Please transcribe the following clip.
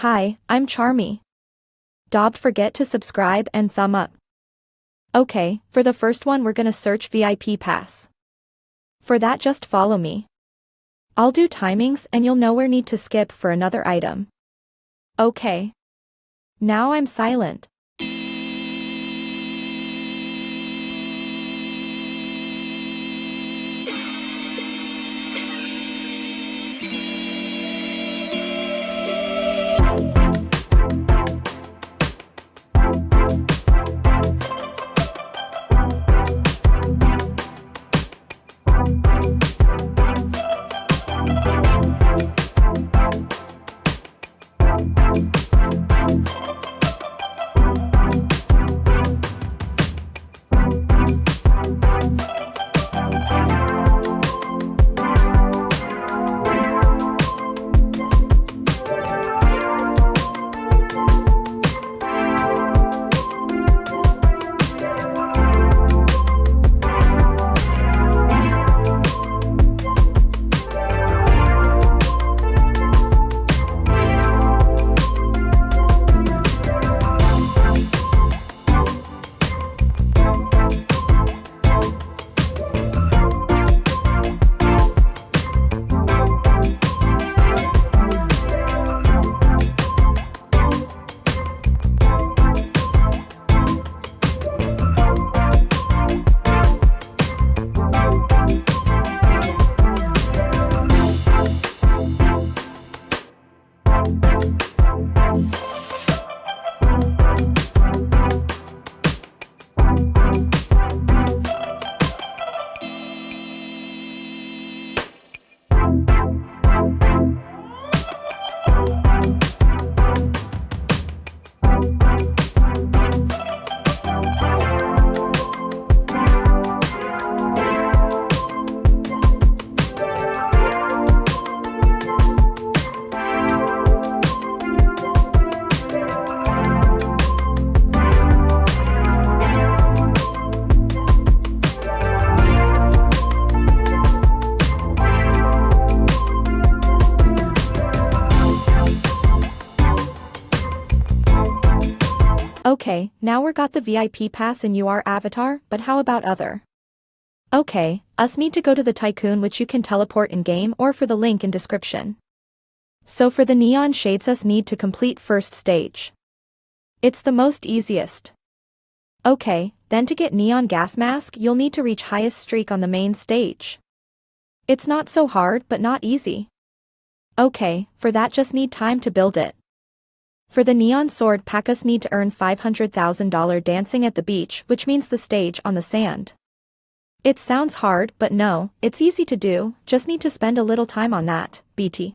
Hi, I'm Charmy. Don't forget to subscribe and thumb up. Okay, for the first one we're gonna search VIP pass. For that just follow me. I'll do timings and you'll know where need to skip for another item. Okay. Now I'm silent. Okay, now we're got the VIP pass in UR avatar, but how about other? Okay, us need to go to the Tycoon which you can teleport in-game or for the link in description. So for the Neon Shades us need to complete first stage. It's the most easiest. Okay, then to get Neon Gas Mask you'll need to reach highest streak on the main stage. It's not so hard but not easy. Okay, for that just need time to build it. For the Neon Sword Packus need to earn $500,000 dancing at the beach which means the stage on the sand. It sounds hard but no, it's easy to do, just need to spend a little time on that, BT.